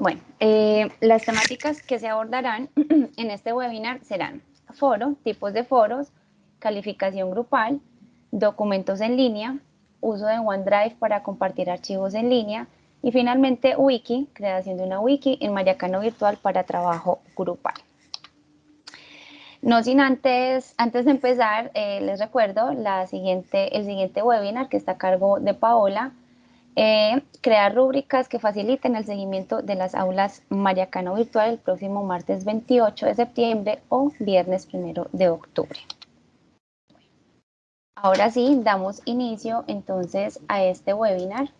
Bueno, eh, las temáticas que se abordarán en este webinar serán foro, tipos de foros, calificación grupal, documentos en línea, uso de OneDrive para compartir archivos en línea y finalmente wiki, creación de una wiki en Mayacano Virtual para trabajo grupal. No sin antes, antes de empezar, eh, les recuerdo la siguiente, el siguiente webinar que está a cargo de Paola, eh, crear rúbricas que faciliten el seguimiento de las aulas Mariacano Virtual el próximo martes 28 de septiembre o viernes 1 de octubre. Ahora sí, damos inicio entonces a este webinar.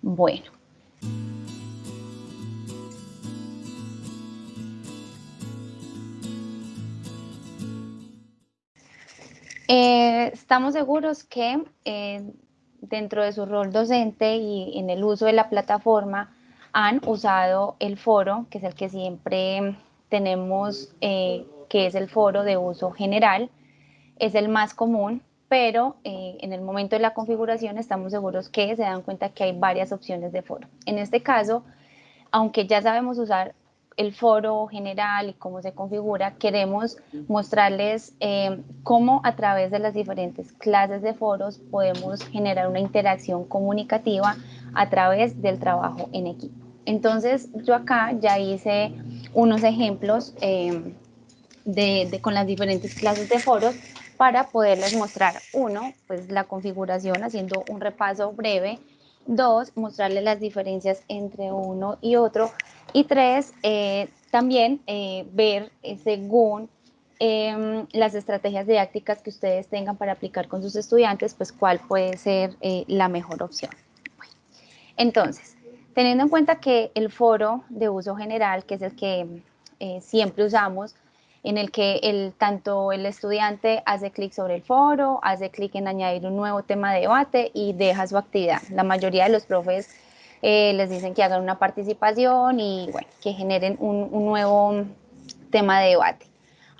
Bueno. Eh, estamos seguros que eh, dentro de su rol docente y en el uso de la plataforma han usado el foro, que es el que siempre tenemos, eh, que es el foro de uso general, es el más común, pero en el momento de la configuración estamos seguros que se dan cuenta que hay varias opciones de foro. En este caso, aunque ya sabemos usar el foro general y cómo se configura, queremos mostrarles eh, cómo a través de las diferentes clases de foros podemos generar una interacción comunicativa a través del trabajo en equipo. Entonces yo acá ya hice unos ejemplos eh, de, con las diferentes clases de foros para poderles mostrar, uno, pues la configuración haciendo un repaso breve, dos, mostrarles las diferencias entre uno y otro, y tres, eh, también eh, ver eh, según em, las estrategias didácticas que ustedes tengan para aplicar con sus estudiantes, pues cuál puede ser la mejor opción. entonces, teniendo en cuenta que el foro de uso general, que es el que siempre usamos, en el que el, tanto el estudiante hace clic sobre el foro, hace clic en añadir un nuevo tema de debate y deja su actividad. La mayoría de los profes eh, les dicen que hagan una participación y bueno, que generen un, nuevo tema de debate.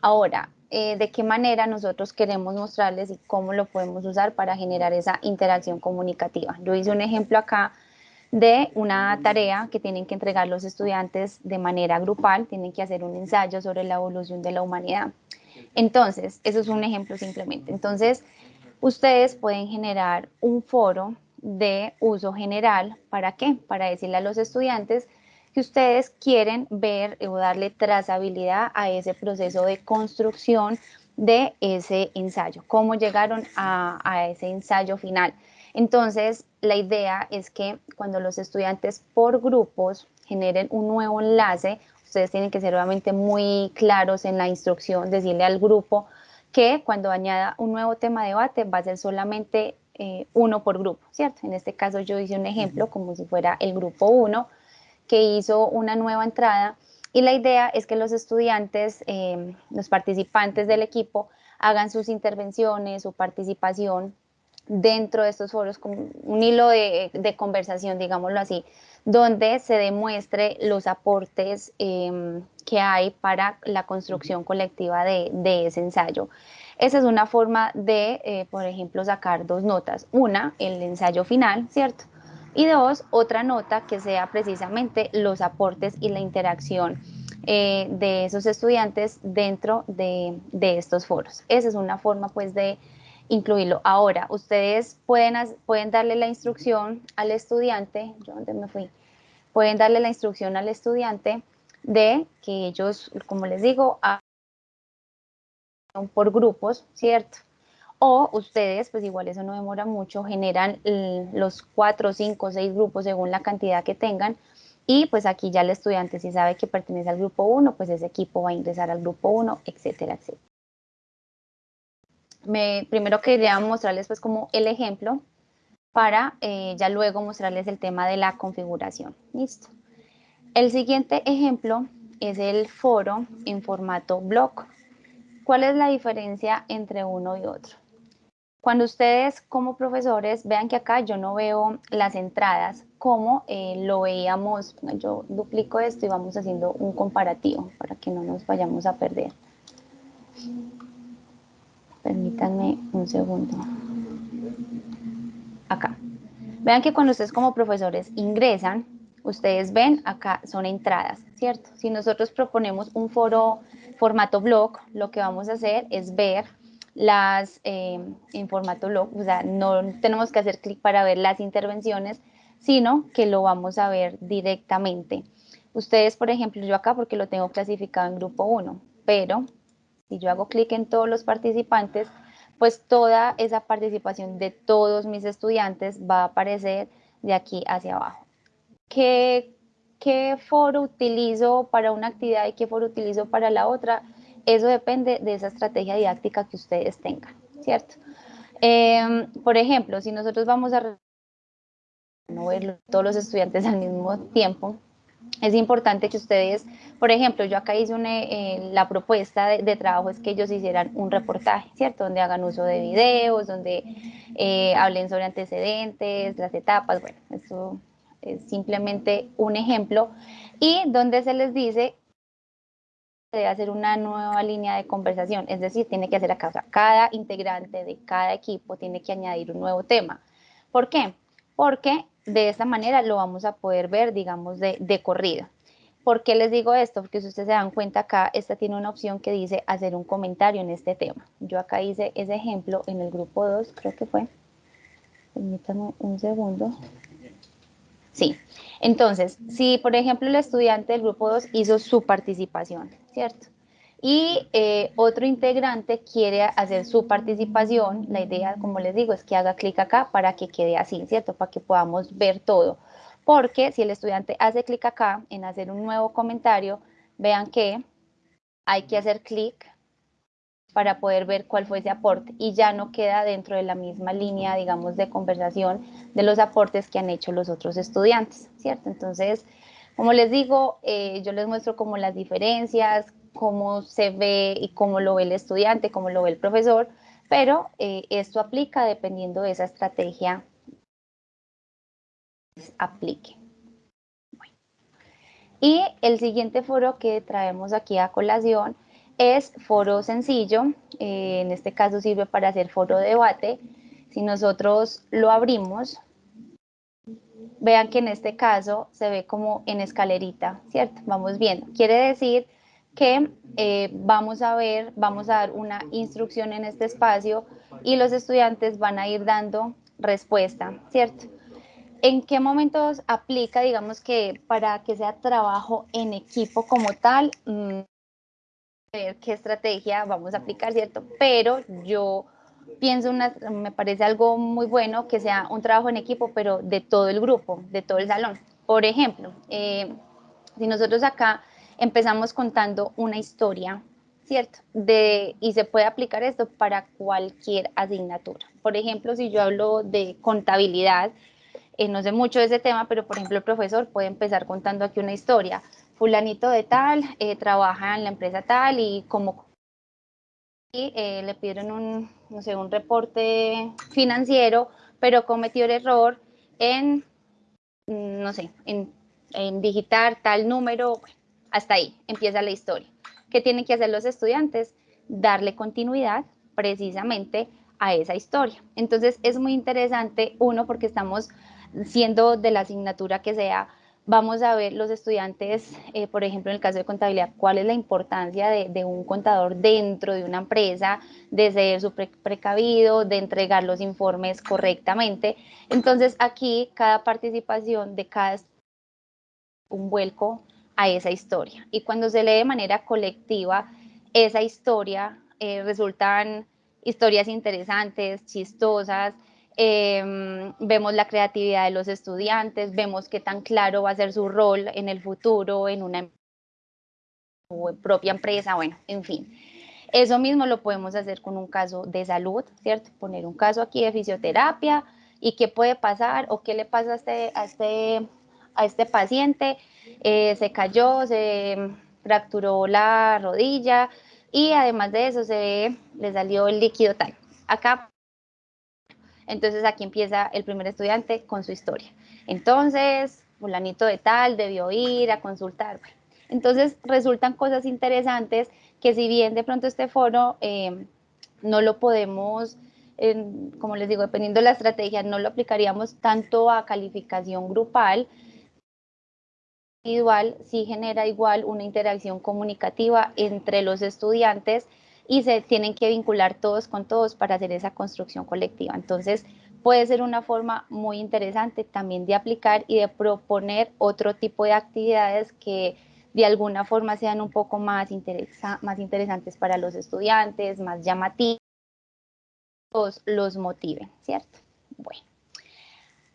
Ahora, eh, ¿de qué manera nosotros queremos mostrarles y cómo lo podemos usar para generar esa interacción comunicativa? Yo hice un ejemplo acá de una tarea que tienen que entregar los estudiantes de manera grupal, tienen que hacer un ensayo sobre la evolución de la humanidad. Entonces, eso es un ejemplo simplemente. Entonces, ustedes pueden generar un foro de uso general. ¿Para qué? Para decirle a los estudiantes que ustedes quieren ver o darle trazabilidad a ese proceso de construcción de ese ensayo, cómo llegaron a, ese ensayo final. Entonces, la idea es que cuando los estudiantes por grupos generen un nuevo enlace, ustedes tienen que ser obviamente muy claros en la instrucción, decirle al grupo que cuando añada un nuevo tema de debate va a ser solamente eh, uno por grupo, ¿cierto? En este caso yo hice un ejemplo como si fuera el grupo 1 que hizo una nueva entrada y la idea es que los estudiantes, eh, los participantes del equipo hagan sus intervenciones, su participación dentro de estos foros, como un hilo de, conversación, digámoslo así, donde se demuestre los aportes em, que hay para la construcción colectiva de, de ese ensayo. Esa es una forma de, eh, por ejemplo, sacar dos notas. Una, el ensayo final, ¿cierto? Y dos, otra nota que sea precisamente los aportes y la interacción eh, de esos estudiantes dentro de, estos foros. Esa es una forma, pues, de incluirlo. Ahora, ustedes pueden, pueden darle la instrucción al estudiante, yo dónde me fui, pueden darle la instrucción al estudiante de que ellos, como les digo, por grupos, ¿cierto? O ustedes, pues igual eso no demora mucho, generan los cuatro, cinco, seis grupos según la cantidad que tengan y pues aquí ya el estudiante si sabe que pertenece al grupo 1, pues ese equipo va a ingresar al grupo 1, etcétera, etcétera. Me, primero quería mostrarles pues como el ejemplo para eh, ya luego mostrarles el tema de la configuración. Listo. El siguiente ejemplo es el foro en formato blog. ¿Cuál es la diferencia entre uno y otro? Cuando ustedes como profesores vean que acá yo no veo las entradas como eh, lo veíamos, yo duplico esto y vamos haciendo un comparativo para que no nos vayamos a perder. Permítanme un segundo. Acá. Vean que cuando ustedes como profesores ingresan, ustedes ven acá son entradas, ¿cierto? Si nosotros proponemos un foro formato blog, lo que vamos a hacer es ver las eh, en formato blog, o sea, no tenemos que hacer clic para ver las intervenciones, sino que lo vamos a ver directamente. Ustedes, por ejemplo, yo acá porque lo tengo clasificado en grupo 1, pero si yo hago clic en todos los participantes, pues toda esa participación de todos mis estudiantes va a aparecer de aquí hacia abajo. ¿Qué, foro utilizo para una actividad y qué foro utilizo para la otra? Eso depende de esa estrategia didáctica que ustedes tengan, ¿cierto? Em, por ejemplo, si nosotros vamos a no ver todos los estudiantes al mismo tiempo, es importante que ustedes, por ejemplo, yo acá hice una, eh, la propuesta de, trabajo es que ellos hicieran un reportaje, ¿cierto? Donde hagan uso de videos, donde eh, hablen sobre antecedentes, las etapas, bueno, eso es simplemente un ejemplo, y donde se les dice debe hacer una nueva línea de conversación, es decir, tiene que hacer acá, o cada integrante de cada equipo tiene que añadir un nuevo tema. ¿Por qué? Porque de esta manera lo vamos a poder ver, digamos, de, de corrido. ¿Por qué les digo esto? Porque si ustedes se dan cuenta acá, esta tiene una opción que dice hacer un comentario en este tema. Yo acá hice ese ejemplo en el grupo 2, creo que fue. Permítanme un segundo. Sí, entonces, si por ejemplo el estudiante del grupo 2 hizo su participación, ¿cierto? Y eh, otro integrante quiere hacer su participación, la idea, como les digo, es que haga clic acá para que quede así, ¿cierto? Para que podamos ver todo. Porque si el estudiante hace clic acá en hacer un nuevo comentario, vean que hay que hacer clic para poder ver cuál fue ese aporte y ya no queda dentro de la misma línea, digamos, de conversación de los aportes que han hecho los otros estudiantes, ¿cierto? Entonces, como les digo, eh, yo les muestro como las diferencias, cómo se ve y cómo lo ve el estudiante, cómo lo ve el profesor, pero eh, esto aplica dependiendo de esa estrategia aplique. Y el siguiente foro que traemos aquí a colación es foro sencillo, eh, en este caso sirve para hacer foro de debate. Si nosotros lo abrimos, vean que en este caso se ve como en escalerita, ¿cierto? Vamos viendo. Quiere decir que eh, vamos a ver, vamos a dar una instrucción en este espacio y los estudiantes van a ir dando respuesta, ¿cierto? ¿En qué momentos aplica, digamos que para que sea trabajo en equipo como tal? Mm, ver qué estrategia vamos a aplicar, ¿cierto? Pero yo pienso, una, me parece algo muy bueno que sea un trabajo en equipo, pero de todo el grupo, de todo el salón. Por ejemplo, eh, si nosotros acá empezamos contando una historia, ¿cierto? De, y se puede aplicar esto para cualquier asignatura. Por ejemplo, si yo hablo de contabilidad, eh, no sé mucho de ese tema, pero por ejemplo el profesor puede empezar contando aquí una historia. Fulanito de tal, eh, trabaja en la empresa tal y como eh, le pidieron un, no sé, un reporte financiero, pero cometió el error en, no sé, en, en digitar tal número, hasta ahí empieza la historia. ¿Qué tienen que hacer los estudiantes? Darle continuidad precisamente a esa historia. Entonces es muy interesante, uno, porque estamos siendo de la asignatura que sea, vamos a ver los estudiantes, eh, por ejemplo, en el caso de contabilidad, cuál es la importancia de, un contador dentro de una empresa, de ser súper precavido, de entregar los informes correctamente. Entonces aquí cada participación de cada un vuelco a esa historia. Y cuando se lee de manera colectiva, esa historia eh, resultan historias interesantes, chistosas, em, vemos la creatividad de los estudiantes, vemos qué tan claro va a ser su rol en el futuro, en una propia empresa, bueno, en fin. Eso mismo lo podemos hacer con un caso de salud, ¿cierto? Poner un caso aquí de fisioterapia y qué puede pasar o qué le pasa a este, a este a este paciente, eh, se cayó, se fracturó la rodilla y además de eso se le salió el líquido tal. Acá, entonces aquí empieza el primer estudiante con su historia. Entonces, fulanito de tal debió ir a consultar. Entonces resultan cosas interesantes que si bien de pronto este foro eh, no lo podemos, como les digo, dependiendo de la estrategia, no lo aplicaríamos tanto a calificación grupal, individual sí genera igual una interacción comunicativa entre los estudiantes y se tienen que vincular todos con todos para hacer esa construcción colectiva. Entonces, puede ser una forma muy interesante también de aplicar y de proponer otro tipo de actividades que de alguna forma sean un poco más, más interesantes para los estudiantes, más llamativos, los motiven, ¿cierto? Bueno,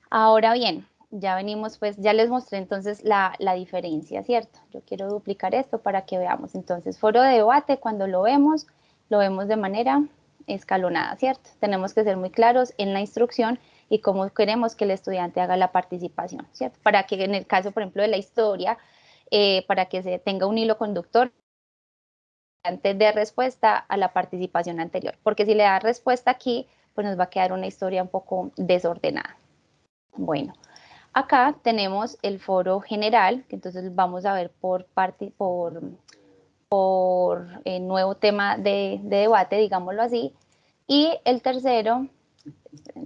ahora bien, ya venimos, pues ya les mostré entonces la, la, diferencia, ¿cierto? Yo quiero duplicar esto para que veamos. Entonces, foro de debate, cuando lo vemos, lo vemos de manera escalonada, ¿cierto? Tenemos que ser muy claros en la instrucción y cómo queremos que el estudiante haga la participación, ¿cierto? Para que en el caso, por ejemplo, de la historia, eh, para que se tenga un hilo conductor antes de respuesta a la participación anterior, porque si le da respuesta aquí, pues nos va a quedar una historia un poco desordenada. Bueno, acá tenemos el foro general, que entonces vamos a ver por, parte, por el nuevo tema de, debate, digámoslo así. Y el tercero,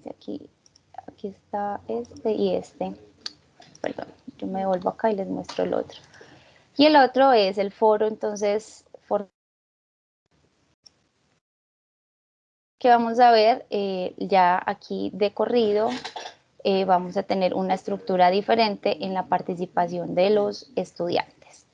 aquí, aquí está este y este. Perdón, yo me devuelvo acá y les muestro el otro. Y el otro es el foro, entonces, que vamos a ver eh, ya aquí de corrido, eh, vamos a tener una estructura diferente en la participación de los estudiantes.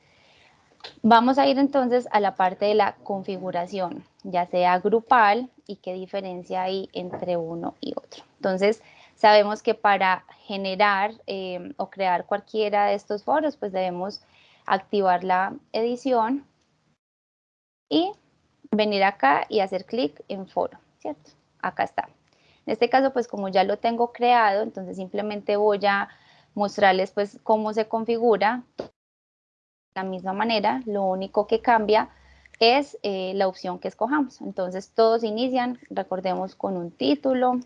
Vamos a ir entonces a la parte de la configuración, ya sea grupal y qué diferencia hay entre uno y otro. Entonces, sabemos que para generar eh, o crear cualquiera de estos foros, pues debemos activar la edición y venir acá y hacer clic en foro, ¿cierto? Acá está. En este caso, pues como ya lo tengo creado, entonces simplemente voy a mostrarles pues cómo se configura la misma manera, lo único que cambia es eh, la opción que escojamos. Entonces todos inician, recordemos, con un título,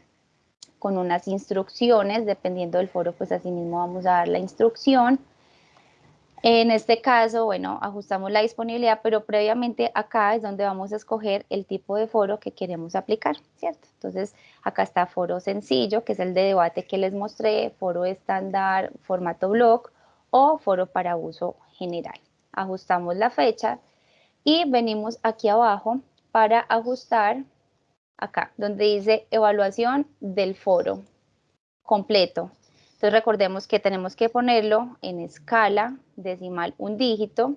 con unas instrucciones, dependiendo del foro, pues así mismo vamos a dar la instrucción. En este caso, bueno, ajustamos la disponibilidad, pero previamente acá es donde vamos a escoger el tipo de foro que queremos aplicar, ¿cierto? Entonces, acá está foro sencillo, que es el de debate que les mostré, foro estándar, formato blog o foro para uso general. Ajustamos la fecha y venimos aquí abajo para ajustar acá, donde dice evaluación del foro completo. Entonces recordemos que tenemos que ponerlo en escala decimal un dígito,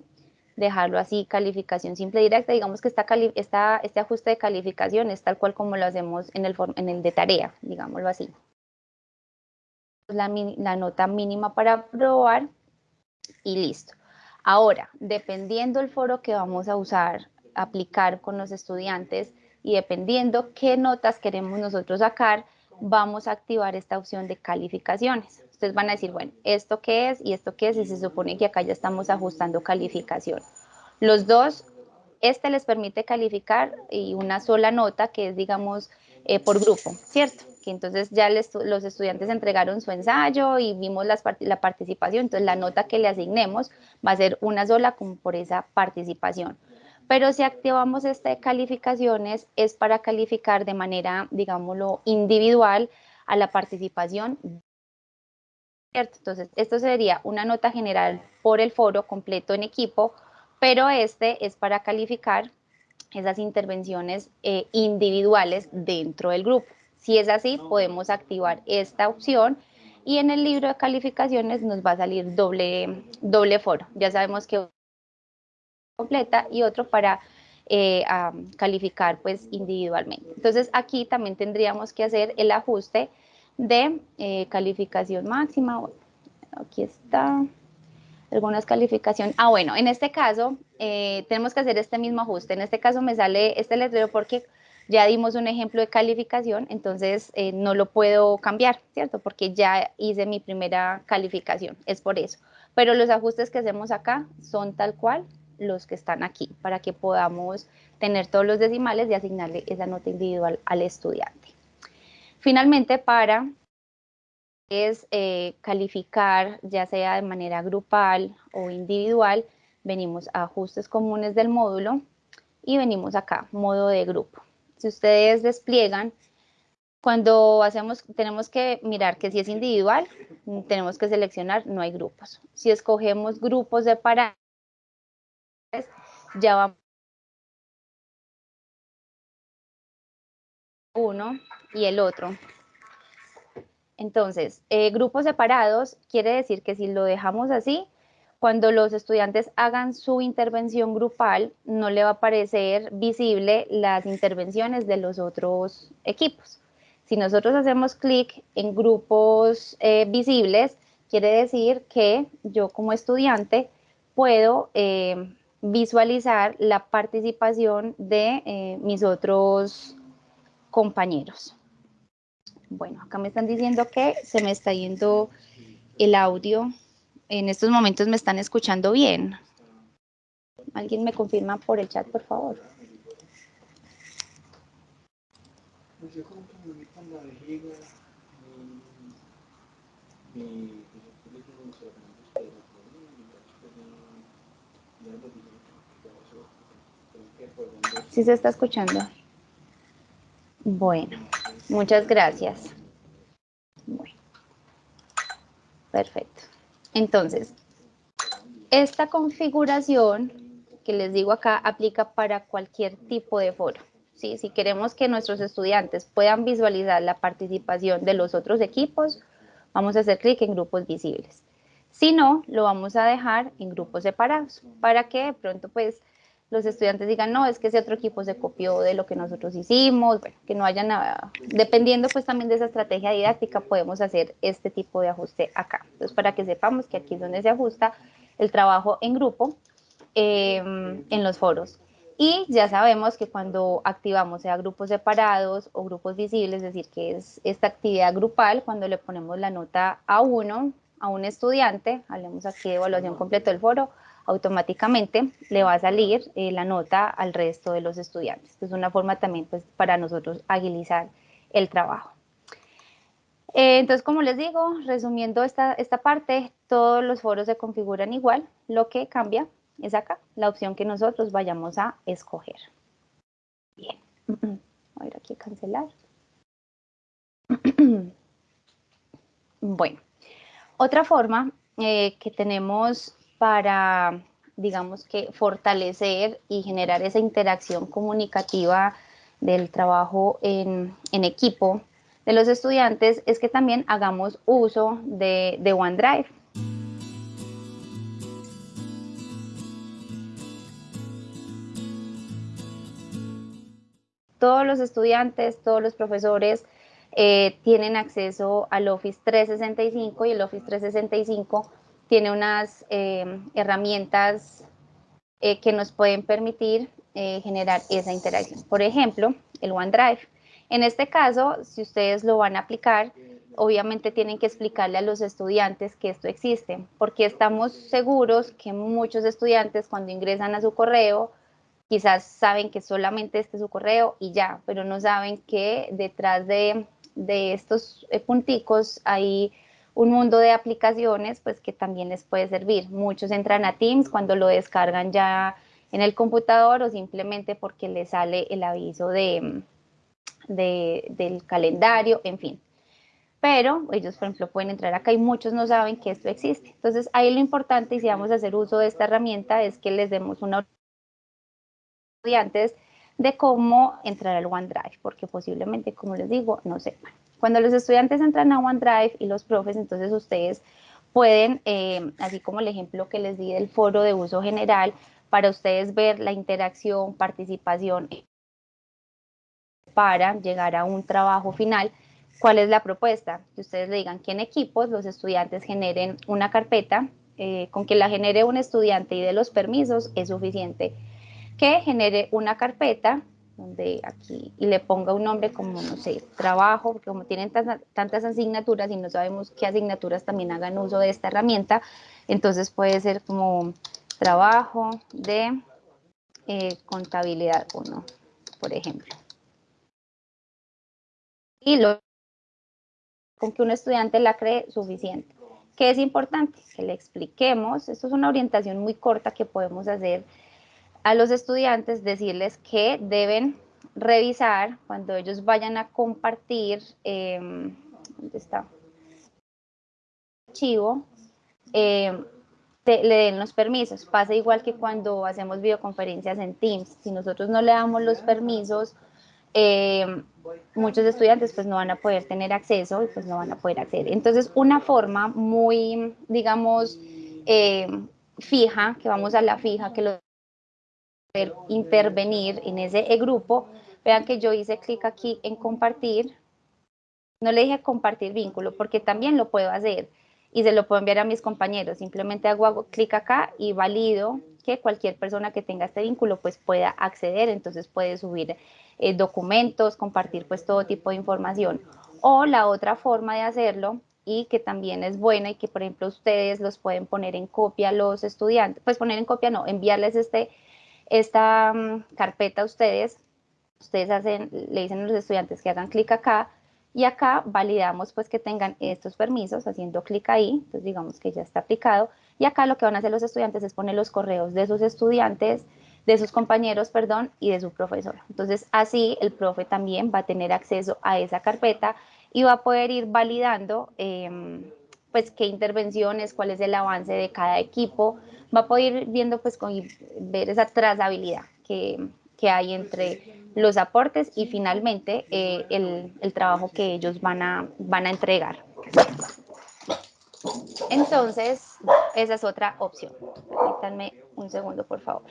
dejarlo así, calificación simple directa, digamos que esta, esta, este ajuste de calificación es tal cual como lo hacemos en el, en el de tarea, digámoslo así. La, la nota mínima para probar y listo. Ahora, dependiendo el foro que vamos a usar, aplicar con los estudiantes y dependiendo qué notas queremos nosotros sacar, vamos a activar esta opción de calificaciones. Ustedes van a decir, bueno, ¿esto qué es y esto qué es? Y se supone que acá ya estamos ajustando calificación. Los dos, este les permite calificar y una sola nota que es, digamos, eh, por grupo, ¿cierto? Que entonces ya los estudiantes entregaron su ensayo y vimos la participación, entonces la nota que le asignemos va a ser una sola como por esa participación. Pero si activamos este calificaciones es para calificar de manera, digámoslo, individual a la participación. Entonces, esto sería una nota general por el foro completo en equipo, pero este es para calificar esas intervenciones eh, individuales dentro del grupo. Si es así, podemos activar esta opción y en el libro de calificaciones nos va a salir doble, doble foro. Ya sabemos que completa y otro para eh, calificar pues individualmente. Entonces aquí también tendríamos que hacer el ajuste de eh, calificación máxima. Aquí está algunas calificaciones. Ah, bueno, en este caso eh, tenemos que hacer este mismo ajuste. En este caso me sale este letrero porque ya dimos un ejemplo de calificación, entonces no lo puedo cambiar, ¿cierto? Porque ya hice mi primera calificación, es por eso. Pero los ajustes que hacemos acá son tal cual los que están aquí, para que podamos tener todos los decimales y asignarle esa nota individual al estudiante. Finalmente, para es eh, calificar, ya sea de manera grupal o individual, venimos a ajustes comunes del módulo y venimos acá, modo de grupo. Si ustedes despliegan, Cuando hacemos, tenemos que mirar que si es individual, tenemos que seleccionar, no hay grupos. Si escogemos grupos separados, ya vamos uno y el otro. Entonces, eh, grupos separados quiere decir que si lo dejamos así, cuando los estudiantes hagan su intervención grupal, no le va a aparecer visible las intervenciones de los otros equipos. Si nosotros hacemos clic en grupos eh, visibles, quiere decir que yo como estudiante puedo eh, visualizar la participación de mis otros compañeros. Bueno, acá me están diciendo que se me está yendo el audio. En estos momentos me están escuchando bien. ¿Alguien me confirma por el chat, por favor? ¿Sí se está escuchando? Bueno, muchas gracias. Perfecto. Entonces, esta configuración que les digo acá aplica para cualquier tipo de foro. ¿sí? Si queremos que nuestros estudiantes puedan visualizar la participación de los otros equipos, vamos a hacer clic en grupos visibles. Si no, lo vamos a dejar en grupos separados para que de pronto pues los estudiantes digan, no, es que ese otro equipo se copió de lo que nosotros hicimos, bueno, que no haya nada, dependiendo pues también de esa estrategia didáctica, podemos hacer este tipo de ajuste acá. Entonces, para que sepamos que aquí es donde se ajusta el trabajo en grupo em, en los foros. Y ya sabemos que cuando activamos sea grupos separados o grupos visibles, es decir, que es esta actividad grupal, cuando le ponemos la nota a uno, a un estudiante, hablemos aquí de evaluación completa del foro, automáticamente le va a salir eh, la nota al resto de los estudiantes. Es una forma también pues, para nosotros agilizar el trabajo. Eh, entonces, como les digo, resumiendo esta, esta parte, todos los foros se configuran igual. Lo que cambia es acá, la opción que nosotros vayamos a escoger. Bien, voy a ir aquí a cancelar. Bueno, otra forma eh, que tenemos para, digamos que, fortalecer y generar esa interacción comunicativa del trabajo en, equipo de los estudiantes es que también hagamos uso de, de OneDrive. Todos los estudiantes, todos los profesores eh, tienen acceso al Office 365 y el Office 365 tiene unas eh, herramientas eh, que nos pueden permitir eh, generar esa interacción. Por ejemplo, el OneDrive. En este caso, si ustedes lo van a aplicar, obviamente tienen que explicarle a los estudiantes que esto existe, porque estamos seguros que muchos estudiantes cuando ingresan a su correo, quizás saben que solamente este es su correo y ya, pero no saben que detrás de, de estos punticos hay un mundo de aplicaciones pues que también les puede servir. Muchos entran a Teams cuando lo descargan ya en el computador o simplemente porque les sale el aviso de, del calendario, en fin. Pero ellos, por ejemplo, pueden entrar acá y muchos no saben que esto existe. Entonces, ahí lo importante, y si vamos a hacer uso de esta herramienta, es que les demos una estudiantes de cómo entrar al OneDrive, porque posiblemente, como les digo, no sepan. Cuando los estudiantes entran a OneDrive y los profes, entonces ustedes pueden, eh, así como el ejemplo que les di del foro de uso general, para ustedes ver la interacción, participación para llegar a un trabajo final. ¿Cuál es la propuesta? Que ustedes le digan que en equipos los estudiantes generen una carpeta, eh, con que la genere un estudiante y de los permisos es suficiente. Que genere una carpeta donde aquí y le ponga un nombre como, no sé, trabajo, porque como tienen tantas asignaturas y no sabemos qué asignaturas también hagan uso de esta herramienta, entonces puede ser como trabajo de eh, contabilidad 1, por ejemplo. Y lo con que un estudiante la cree suficiente. ¿Qué es importante? Que le expliquemos, esto es una orientación muy corta que podemos hacer a los estudiantes decirles que deben revisar cuando ellos vayan a compartir, em, ¿dónde está? Archivo, em, le den los permisos. Pasa igual que cuando hacemos videoconferencias en Teams. Si nosotros no le damos los permisos, em, muchos estudiantes pues no van a poder tener acceso y pues no van a poder acceder. Entonces, una forma muy, digamos, fija, que vamos a la fija, que lo intervenir en ese grupo, vean que yo hice clic aquí en compartir, no le dije compartir vínculo porque también lo puedo hacer y se lo puedo enviar a mis compañeros, simplemente hago, clic acá y valido que cualquier persona que tenga este vínculo pues pueda acceder, entonces puede subir eh, documentos, compartir pues todo tipo de información. O la otra forma de hacerlo y que también es buena y que por ejemplo ustedes los pueden poner en copia a los estudiantes, pues poner en copia no, enviarles este esta mm, carpeta ustedes, ustedes hacen, le dicen a los estudiantes que hagan clic acá y acá validamos pues que tengan estos permisos haciendo clic ahí, entonces digamos que ya está aplicado y acá lo que van a hacer los estudiantes es poner los correos de sus estudiantes, de sus compañeros, perdón, y de su profesor. Entonces así el profe también va a tener acceso a esa carpeta y va a poder ir validando em, pues qué intervenciones, cuál es el avance de cada equipo, va a poder ir viendo pues con, ver esa trazabilidad que, hay entre los aportes y finalmente eh, el, el, trabajo que ellos van a, van a entregar. Entonces, esa es otra opción. Permítanme un segundo, por favor.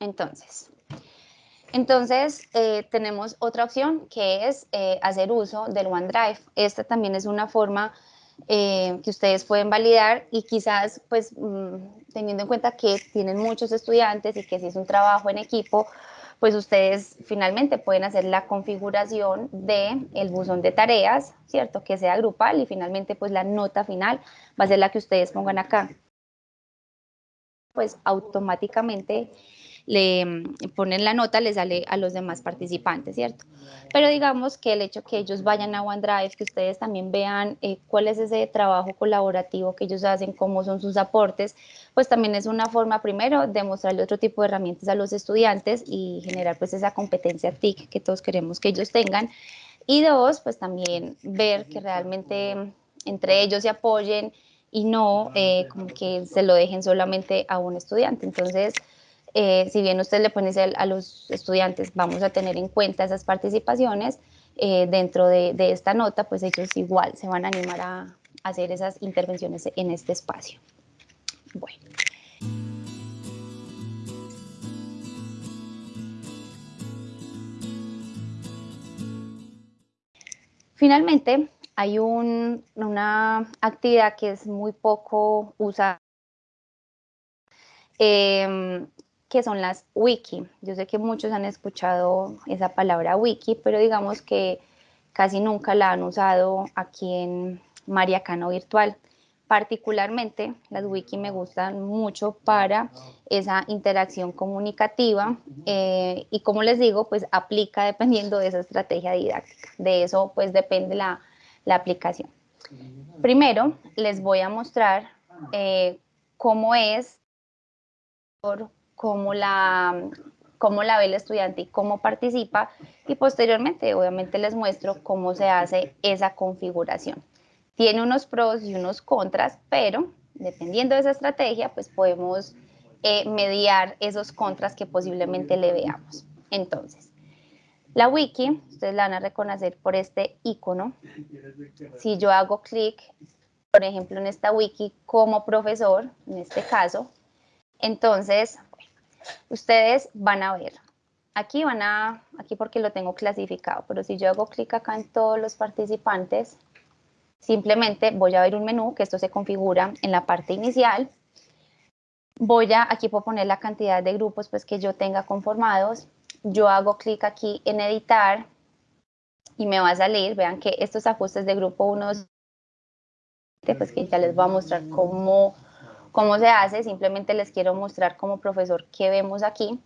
Entonces, entonces eh, tenemos otra opción que es eh, hacer uso del OneDrive. Esta también es una forma eh, que ustedes pueden validar y quizás pues mm, teniendo en cuenta que tienen muchos estudiantes y que si es un trabajo en equipo, pues ustedes finalmente pueden hacer la configuración del el buzón de tareas, ¿cierto? Que sea grupal y finalmente pues la nota final va a ser la que ustedes pongan acá. Pues automáticamente le mm, ponen la nota, le sale a los demás participantes, ¿cierto? Pero digamos que el hecho que ellos vayan a OneDrive, que ustedes también vean eh, cuál es ese trabajo colaborativo que ellos hacen, cómo son sus aportes, pues también es una forma, primero, de mostrarle otro tipo de herramientas a los estudiantes y generar pues esa competencia TIC que todos queremos que ellos tengan. Y dos, pues también ver que realmente entre ellos se apoyen y no eh, como que se lo dejen solamente a un estudiante. Entonces, eh, si bien usted le pone a los estudiantes, vamos a tener en cuenta esas participaciones eh, dentro de, esta nota, pues ellos igual se van a animar a, hacer esas intervenciones en este espacio. Bueno. Finalmente, hay una actividad que es muy poco usada em, que son las wiki. Yo sé que muchos han escuchado esa palabra wiki, pero digamos que casi nunca la han usado aquí en Mariacano Virtual. Particularmente, las wiki me gustan mucho para esa interacción comunicativa eh, y como les digo, pues aplica dependiendo de esa estrategia didáctica. De eso pues depende la, aplicación. Primero, les voy a mostrar eh, cómo es cómo la, cómo la ve el estudiante y cómo participa y posteriormente obviamente les muestro cómo se hace esa configuración. Tiene unos pros y unos contras, pero dependiendo de esa estrategia pues podemos eh, mediar esos contras que posiblemente le veamos. Entonces, la wiki, ustedes la van a reconocer por este icono. Si yo hago clic, por ejemplo, en esta wiki como profesor, en este caso, entonces ustedes van a ver, aquí van a, aquí porque lo tengo clasificado, pero si yo hago clic acá en todos los participantes, simplemente voy a ver un menú que esto se configura en la parte inicial. Voy a, aquí puedo poner la cantidad de grupos pues que yo tenga conformados. Yo hago clic aquí en editar y me va a salir, vean que estos ajustes de grupo 1, pues que ya les voy a mostrar cómo ¿Cómo se hace? Simplemente les quiero mostrar como profesor qué vemos aquí.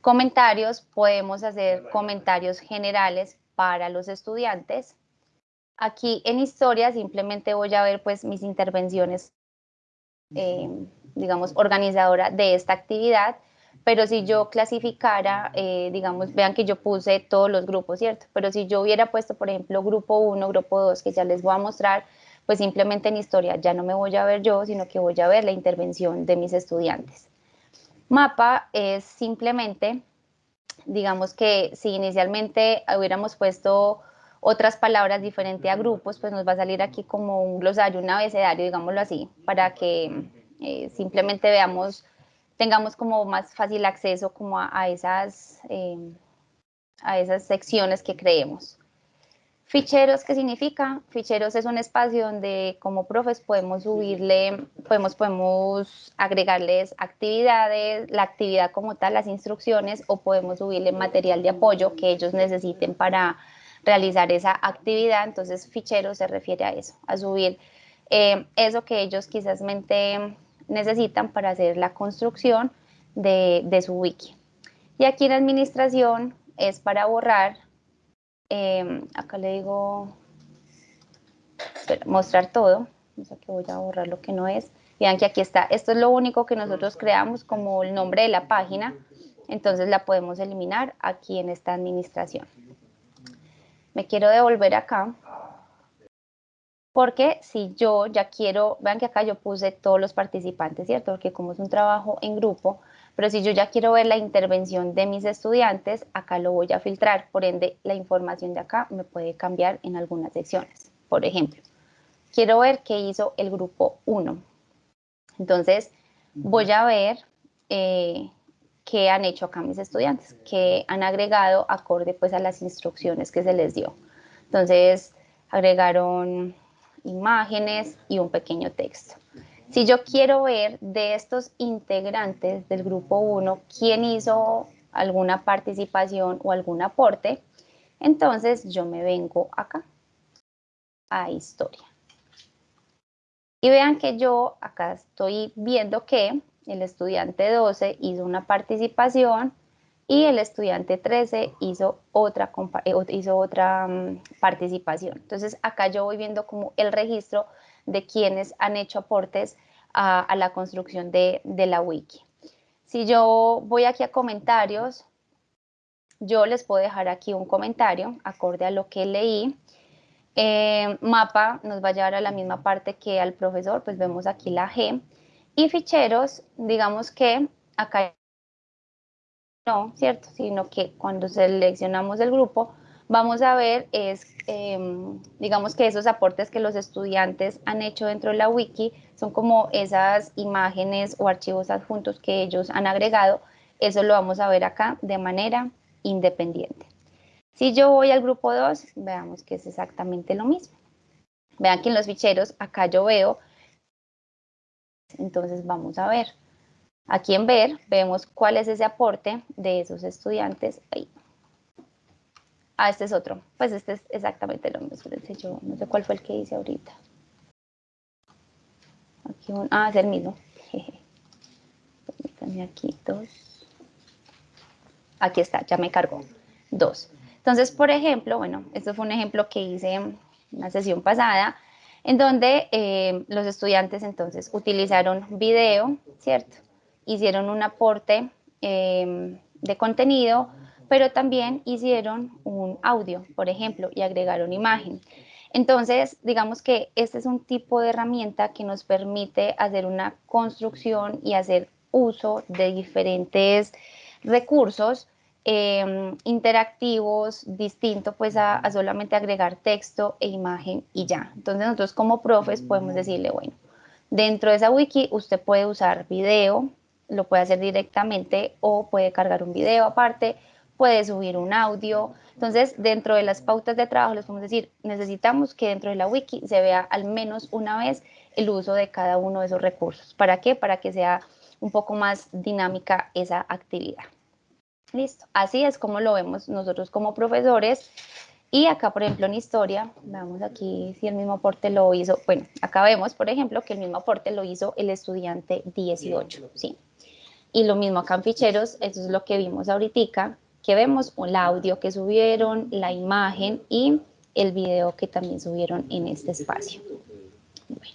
Comentarios, podemos hacer comentarios generales para los estudiantes. Aquí en historia simplemente voy a ver pues mis intervenciones, eh, digamos, organizadora de esta actividad, pero si yo clasificara, eh, digamos, vean que yo puse todos los grupos, ¿cierto? Pero si yo hubiera puesto, por ejemplo, grupo 1, grupo 2, que ya les voy a mostrar, pues simplemente en historia ya no me voy a ver yo, sino que voy a ver la intervención de mis estudiantes. Mapa es simplemente, digamos que si inicialmente hubiéramos puesto otras palabras diferentes a grupos, pues nos va a salir aquí como un glosario, un abecedario, digámoslo así, para que eh, simplemente veamos, tengamos como más fácil acceso como a, esas, eh, a esas secciones que creemos. Ficheros, ¿qué significa? Ficheros es un espacio donde como profes podemos subirle, podemos, podemos agregarles actividades, la actividad como tal, las instrucciones, o podemos subirle material de apoyo que ellos necesiten para realizar esa actividad. Entonces, fichero se refiere a eso, a subir eh, eso que ellos quizás necesitan para hacer la construcción de, su wiki. Y aquí en administración es para borrar, em, acá le digo, mostrar todo, que voy a borrar lo que no es. Vean que aquí está, esto es lo único que nosotros creamos como el nombre de la página, entonces la podemos eliminar aquí en esta administración. Me quiero devolver acá, porque si yo ya quiero, vean que acá yo puse todos los participantes, ¿cierto? Porque como es un trabajo en grupo, pero si yo ya quiero ver la intervención de mis estudiantes, acá lo voy a filtrar, por ende la información de acá me puede cambiar en algunas secciones. Por ejemplo, quiero ver qué hizo el grupo 1. Entonces, voy a ver eh, qué han hecho acá mis estudiantes, que han agregado acorde pues a las instrucciones que se les dio. Entonces, agregaron imágenes y un pequeño texto. Si yo quiero ver de estos integrantes del grupo 1 quién hizo alguna participación o algún aporte, entonces yo me vengo acá a historia. Y vean que yo acá estoy viendo que el estudiante 12 hizo una participación y el estudiante 13 hizo otra, eh, hizo otra mm, participación. Entonces acá yo voy viendo como el registro de quienes han hecho aportes a, la construcción de, la wiki. Si yo voy aquí a comentarios, yo les puedo dejar aquí un comentario acorde a lo que leí. Eh, mapa nos va a llevar a la misma parte que al profesor, pues vemos aquí la G. Y ficheros, digamos que acá no, ¿cierto? Sino que cuando seleccionamos el grupo, vamos a ver es, em, digamos que esos aportes que los estudiantes han hecho dentro de la wiki son como esas imágenes o archivos adjuntos que ellos han agregado. Eso lo vamos a ver acá de manera independiente. Si yo voy al grupo 2, veamos que es exactamente lo mismo. Vean que en los ficheros acá yo veo entonces vamos a ver. Aquí en ver vemos cuál es ese aporte de esos estudiantes. Ahí. Ah, este es otro. Pues este es exactamente lo mismo. Yo no sé cuál fue el que hice ahorita. Aquí un, ah, es el mismo. Permítanme aquí dos. Aquí está, ya me cargó. Dos. Entonces, por ejemplo, bueno, esto fue un ejemplo que hice en una sesión pasada en donde eh, los estudiantes entonces utilizaron video, ¿cierto? Hicieron un aporte em, de contenido, pero también hicieron un audio, por ejemplo, y agregaron imagen. Entonces, digamos que este es un tipo de herramienta que nos permite hacer una construcción y hacer uso de diferentes recursos Em, interactivos, distinto pues a, solamente agregar texto e imagen y ya. Entonces nosotros como profes podemos decirle, bueno, dentro de esa wiki usted puede usar video, lo puede hacer directamente o puede cargar un video aparte, puede subir un audio. Entonces, dentro de las pautas de trabajo les podemos decir, necesitamos que dentro de la wiki se vea al menos una vez el uso de cada uno de esos recursos. ¿Para qué? Para que sea un poco más dinámica esa actividad. Listo, así es como lo vemos nosotros como profesores Y acá, por ejemplo, en historia, veamos aquí si el mismo aporte lo hizo. Bueno, acá vemos, por ejemplo, que el mismo aporte lo hizo el estudiante 18, ¿sí? Y lo mismo acá en ficheros, eso es lo que vimos ahorita, que vemos el audio que subieron, la imagen y el video que también subieron en este espacio. Bueno,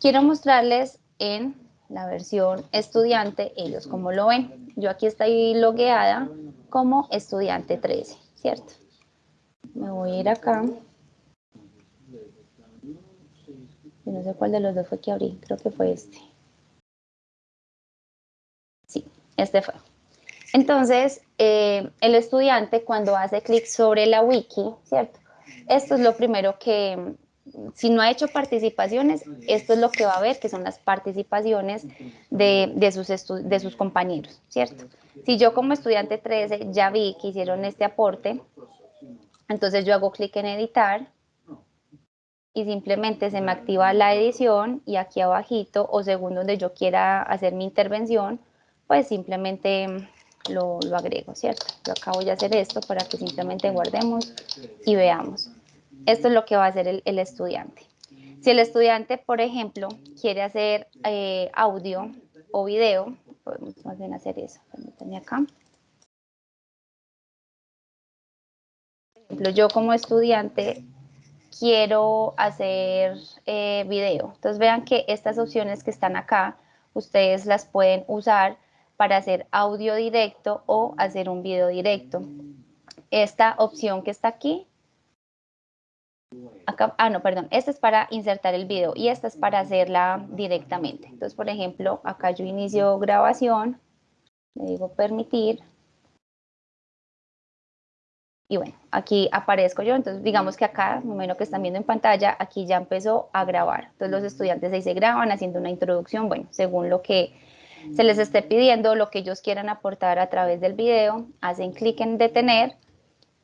quiero mostrarles en la versión estudiante, ellos como lo ven. Yo aquí estoy logueada como estudiante 13, ¿cierto? Me voy a ir acá. no sé cuál de los dos fue que abrí, creo que fue este. Sí, este fue. Entonces, eh, el estudiante cuando hace clic sobre la wiki, ¿cierto? Esto es lo primero que, si no ha hecho participaciones, esto es lo que va a ver, que son las participaciones de, de, sus, de sus compañeros, ¿cierto? Si yo como estudiante 13 ya vi que hicieron este aporte, entonces yo hago clic en editar y simplemente se me activa la edición y aquí abajito o según donde yo quiera hacer mi intervención, pues simplemente lo, agrego, ¿cierto? Yo acá voy a hacer esto para que simplemente guardemos y veamos. Esto es lo que va a hacer el, estudiante. Si el estudiante, por ejemplo, quiere hacer eh, audio o video, podemos más bien hacer eso. Permítanme acá. ejemplo, yo como estudiante quiero hacer eh, video. Entonces vean que estas opciones que están acá, ustedes las pueden usar para hacer audio directo o hacer un video directo. Esta opción que está aquí, acá, ah no, perdón, esta es para insertar el video y esta es para hacerla directamente. Entonces, por ejemplo, acá yo inicio grabación, le digo permitir, y bueno, aquí aparezco yo, entonces digamos que acá, número que están viendo en pantalla, aquí ya empezó a grabar. Entonces los estudiantes ahí se graban haciendo una introducción, bueno, según lo que se les esté pidiendo, lo que ellos quieran aportar a través del video, hacen clic en detener,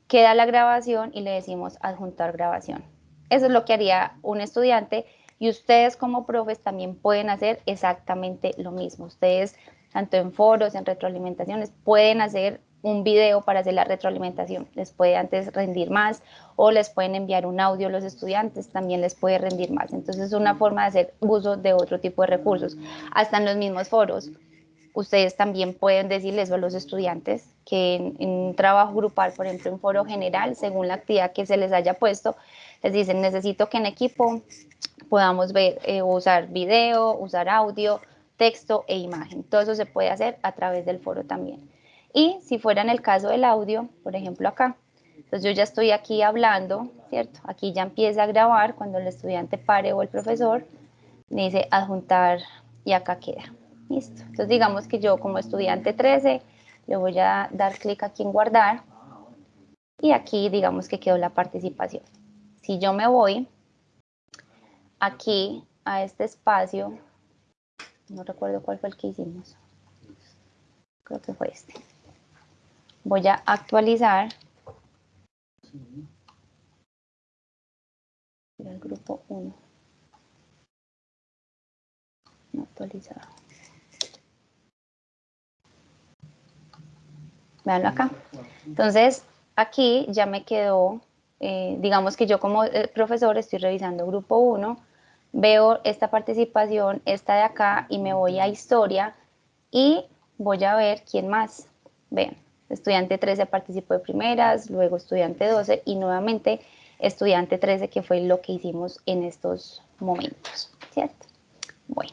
queda la grabación y le decimos adjuntar grabación. Eso es lo que haría un estudiante y ustedes como profes también pueden hacer exactamente lo mismo. Ustedes, tanto en foros, en retroalimentaciones, pueden hacer un video para hacer la retroalimentación. Les puede antes rendir más o les pueden enviar un audio a los estudiantes, también les puede rendir más. Entonces es una forma de hacer uso de otro tipo de recursos. Hasta en los mismos foros, ustedes también pueden decirles a los estudiantes que en, un trabajo grupal, por ejemplo, en foro general, según la actividad que se les haya puesto, les dicen, necesito que en equipo podamos ver, eh, usar video, usar audio, texto e imagen. Todo eso se puede hacer a través del foro también. Y si fuera en el caso del audio, por ejemplo acá, entonces yo ya estoy aquí hablando, ¿cierto? Aquí ya empieza a grabar cuando el estudiante pare o el profesor, dice adjuntar y acá queda. Listo. Entonces digamos que yo como estudiante 13 le voy a dar clic aquí en guardar y aquí digamos que quedó la participación. Si yo me voy aquí a este espacio, no recuerdo cuál fue el que hicimos, creo que fue este voy a actualizar el grupo 1 no actualizado. Veanlo acá. Entonces aquí ya me quedó eh, digamos que yo como eh, profesor estoy revisando grupo 1 veo esta participación, esta de acá y me voy a historia y voy a ver quién más. Vean, Estudiante 13 participó de primeras, luego estudiante 12 y nuevamente estudiante 13, que fue lo que hicimos en estos momentos, ¿cierto? Bueno,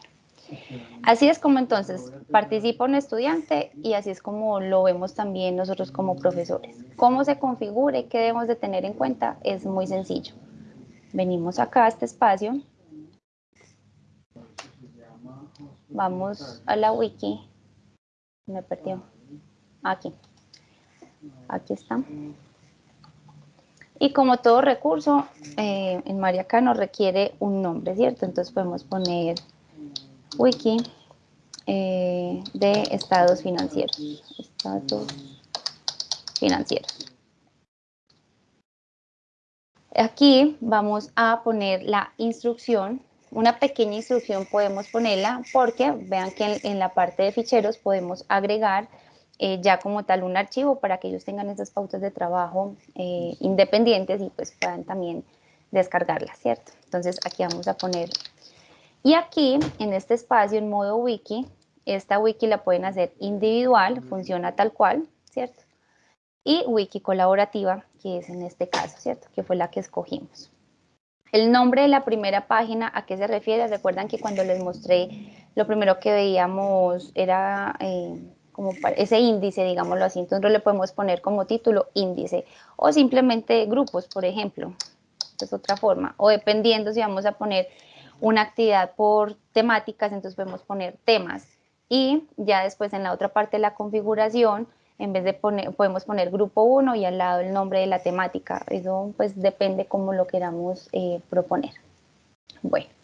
así es como entonces participa un estudiante y así es como lo vemos también nosotros como profesores. ¿Cómo se configura y qué debemos de tener en cuenta? Es muy sencillo. Venimos acá a este espacio, vamos a la wiki, me perdió, aquí. Aquí está. Y como todo recurso, eh, en Mariacá nos requiere un nombre, ¿cierto? Entonces podemos poner wiki eh, de estados financieros. Estados financieros. Aquí vamos a poner la instrucción, una pequeña instrucción podemos ponerla porque vean que en la parte de ficheros podemos agregar eh, ya como tal un archivo para que ellos tengan esas pautas de trabajo eh, independientes y pues puedan también descargarlas, ¿cierto? Entonces aquí vamos a poner, y aquí en este espacio en modo wiki, esta wiki la pueden hacer individual, funciona tal cual, ¿cierto? Y wiki colaborativa, que es en este caso, ¿cierto? Que fue la que escogimos. El nombre de la primera página, ¿a qué se refiere? Recuerdan que cuando les mostré, lo primero que veíamos era eh, como ese índice, digámoslo así, entonces le podemos poner como título índice o simplemente grupos, por ejemplo, es otra forma, o dependiendo si vamos a poner una actividad por temáticas, entonces podemos poner temas y ya después en la otra parte de la configuración, en vez de poner, podemos poner grupo 1 y al lado el nombre de la temática, eso pues depende cómo lo queramos eh, proponer. Bueno.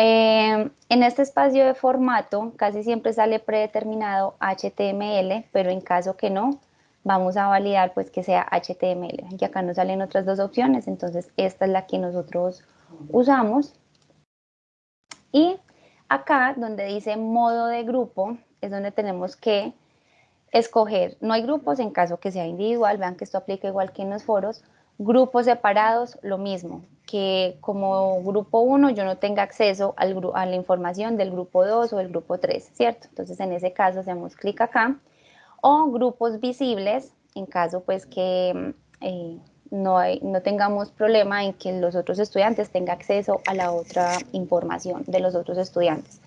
Eh, en este espacio de formato casi siempre sale predeterminado HTML, pero en caso que no, vamos a validar pues que sea HTML. Y acá nos salen otras dos opciones, entonces esta es la que nosotros usamos. Y acá donde dice modo de grupo es donde tenemos que escoger, no hay grupos en caso que sea individual, vean que esto aplica igual que en los foros, grupos separados, lo mismo, que como grupo 1 yo no tenga acceso a la información del grupo 2 o del grupo 3, ¿cierto? Entonces en ese caso hacemos clic acá. O grupos visibles, en caso pues que eh, no, no tengamos problema en que los otros estudiantes tengan acceso a la otra información de los otros estudiantes.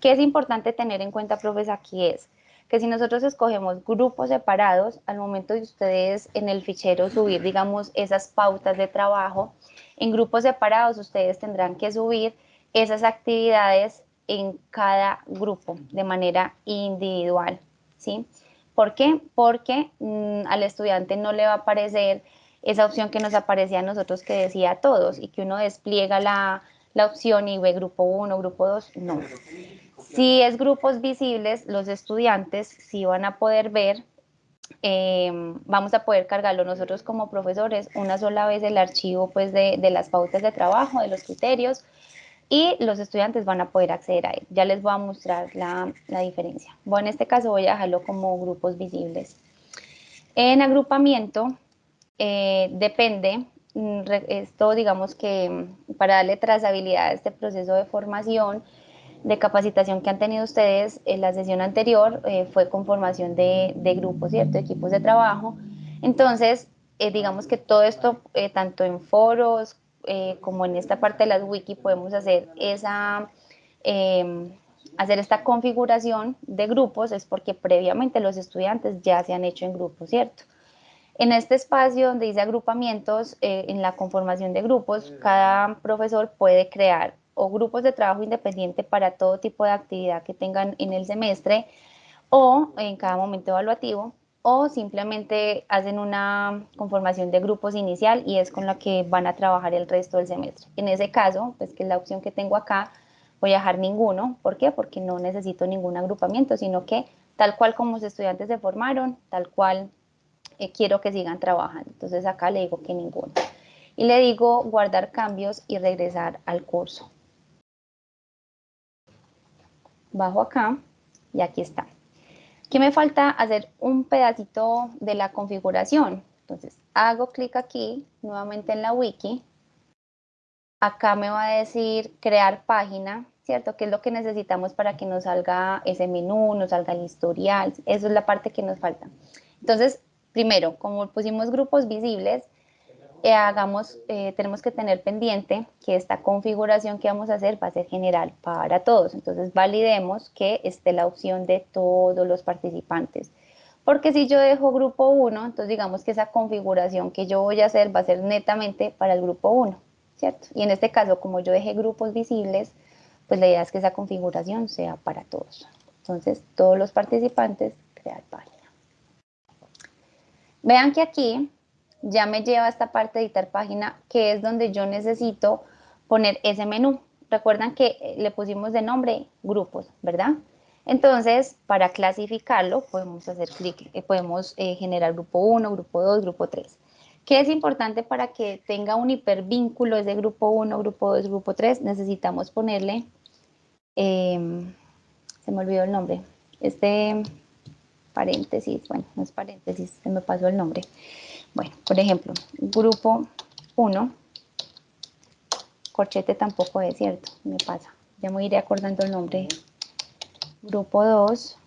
¿Qué es importante tener en cuenta, profes, aquí es que si nosotros escogemos grupos separados, al momento de ustedes en el fichero subir, digamos, esas pautas de trabajo, en grupos separados ustedes tendrán que subir esas actividades en cada grupo de manera individual, ¿sí? ¿Por qué? Porque mm, al estudiante no le va a aparecer esa opción que nos aparecía a nosotros que decía a todos y que uno despliega la, la opción y ve grupo 1, grupo 2, no. Si es grupos visibles, los estudiantes sí van a poder ver, em, vamos a poder cargarlo nosotros como profesores una sola vez el archivo pues, de, las pautas de trabajo, de los criterios, y los estudiantes van a poder acceder a él. Ya les voy a mostrar la, diferencia. Bueno, en este caso voy a dejarlo como grupos visibles. En agrupamiento eh, depende, mm, esto digamos que mm, para darle trazabilidad a este proceso de formación, de capacitación que han tenido ustedes en la sesión anterior eh, fue con formación de, de, grupos, ¿cierto? Equipos de trabajo. Entonces, eh, digamos que todo esto, eh, tanto en foros como en esta parte de las wiki, podemos hacer esa, em, hacer esta configuración de grupos, es porque previamente los estudiantes ya se han hecho en grupos, ¿cierto? En este espacio donde dice agrupamientos, en la conformación de grupos, cada profesor puede crear o grupos de trabajo independiente para todo tipo de actividad que tengan en el semestre o en cada momento evaluativo o simplemente hacen una conformación de grupos inicial y es con la que van a trabajar el resto del semestre. En ese caso, pues que es la opción que tengo acá, voy a dejar ninguno. ¿Por qué? Porque no necesito ningún agrupamiento, sino que tal cual como los estudiantes se formaron, tal cual eh, quiero que sigan trabajando. Entonces acá le digo que ninguno. Y le digo guardar cambios y regresar al curso bajo acá y aquí está. ¿Qué me falta? Hacer un pedacito de la configuración. Entonces, hago clic aquí, nuevamente en la wiki. Acá me va a decir crear página, ¿cierto? ¿Qué es lo que necesitamos para que nos salga ese menú, nos salga el historial? Eso es la parte que nos falta. Entonces, primero, como pusimos grupos visibles, hagamos, eh, tenemos que tener pendiente que esta configuración que vamos a hacer va a ser general para todos. Entonces validemos que esté la opción de todos los participantes. Porque si yo dejo grupo 1, entonces digamos que esa configuración que yo voy a hacer va a ser netamente para el grupo 1, ¿cierto? Y en este caso, como yo dejé grupos visibles, pues la idea es que esa configuración sea para todos. Entonces, todos los participantes, crear página. Vean que aquí ya me lleva a esta parte de editar página, que es donde yo necesito poner ese menú. Recuerdan que eh, le pusimos de nombre grupos, ¿verdad? Entonces, para clasificarlo, podemos hacer clic, eh, podemos eh, generar grupo 1, grupo 2, grupo 3. ¿Qué es importante para que tenga un hipervínculo ese grupo 1, grupo 2, grupo 3? Necesitamos ponerle, em, se me olvidó el nombre, este, paréntesis, bueno, no es paréntesis, se me pasó el nombre. Bueno, por ejemplo, grupo 1, corchete tampoco es cierto, me pasa, ya me iré acordando el nombre. Grupo 2,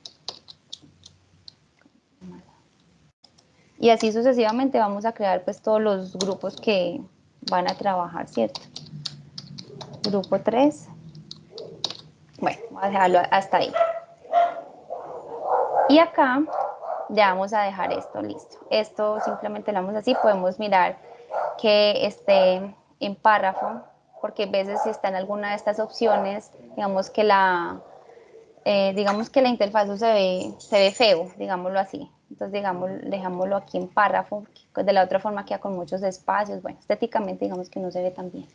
y así sucesivamente vamos a crear pues todos los grupos que van a trabajar, ¿cierto? Grupo 3, bueno, vamos a dejarlo hasta ahí. Y acá ya vamos a dejar esto listo. Esto simplemente lo vamos así, podemos mirar que esté en párrafo, porque a veces si está en alguna de estas opciones, digamos que la, eh, digamos que la interfaz se ve, se ve feo, digámoslo así. Entonces, digamos, dejámoslo aquí en párrafo, de la otra forma queda con muchos espacios. Bueno, estéticamente digamos que no se ve tan bien.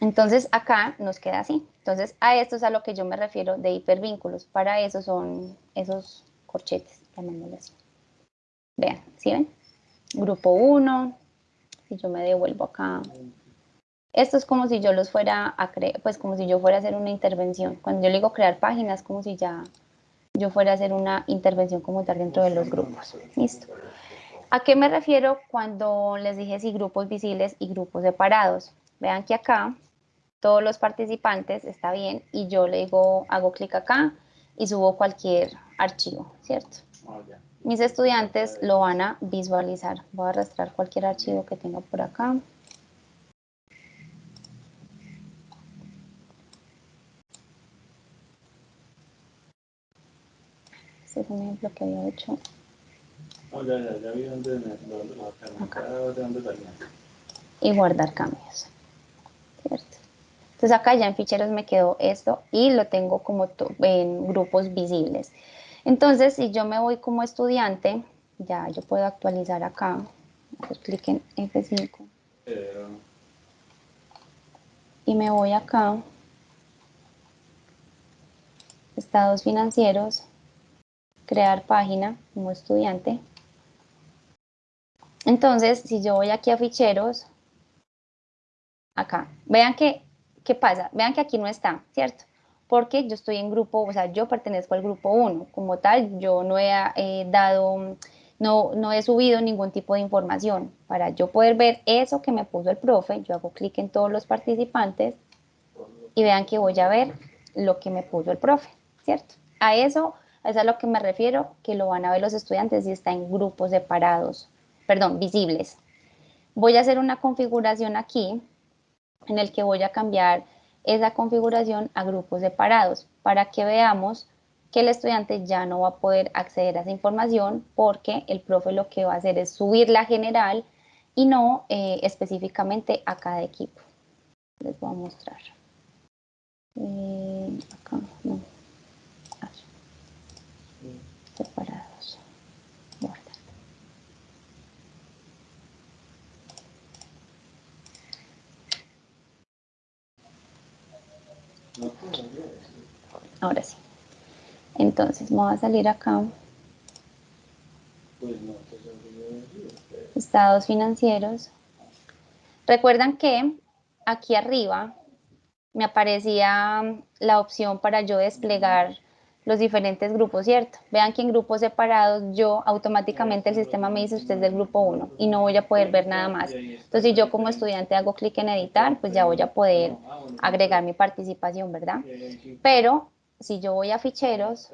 Entonces, acá nos queda así. Entonces, a esto es a lo que yo me refiero de hipervínculos. Para eso son esos corchetes, llamémoslo así. Vean, ¿sí ven? Grupo 1, si yo me devuelvo acá. Esto es como si yo los fuera a crear, pues como si yo fuera a hacer una intervención. Cuando yo le digo crear páginas, como si ya yo fuera a hacer una intervención como tal dentro de los grupos. Listo. ¿A qué me refiero cuando les dije si grupos visibles y grupos separados? Vean que acá todos los participantes está bien y yo le digo, hago clic acá y subo cualquier archivo, ¿cierto? Mis estudiantes lo van a visualizar. Voy a arrastrar cualquier archivo que tenga por acá. Este es un ejemplo que había hecho. Oh, ya, ya, ya vi dónde, dónde Y guardar cambios. ¿Cierto? Entonces acá ya en ficheros me quedó esto y lo tengo como en grupos visibles. Entonces si yo me voy como estudiante, ya yo puedo actualizar acá, clic en F5. Y me voy acá, estados financieros, crear página como estudiante. Entonces, si yo voy aquí a ficheros, acá, vean que, ¿qué pasa? Vean que aquí no está, ¿cierto? Porque yo estoy en grupo, o sea, yo pertenezco al grupo 1, como tal, yo no he eh, dado, no, no he subido ningún tipo de información. Para yo poder ver eso que me puso el profe, yo hago clic en todos los participantes y vean que voy a ver lo que me puso el profe, ¿cierto? A eso es a lo que me refiero, que lo van a ver los estudiantes y está en grupos separados, perdón, visibles. Voy a hacer una configuración aquí en el que voy a cambiar esa configuración a grupos separados para que veamos que el estudiante ya no va a poder acceder a esa información porque el profe lo que va a hacer es subir la general y no eh, específicamente a cada equipo. Les voy a mostrar. Eh, acá, no separados. Ahora sí. Entonces, vamos a salir acá. Estados financieros. Recuerdan que aquí arriba me aparecía la opción para yo desplegar los diferentes grupos, ¿cierto? Vean que en grupos separados yo automáticamente el sistema me dice usted es del grupo 1 y no voy a poder ver nada más. Entonces si yo como estudiante hago clic en editar, pues ya voy a poder agregar mi participación, ¿verdad? Pero si yo voy a ficheros,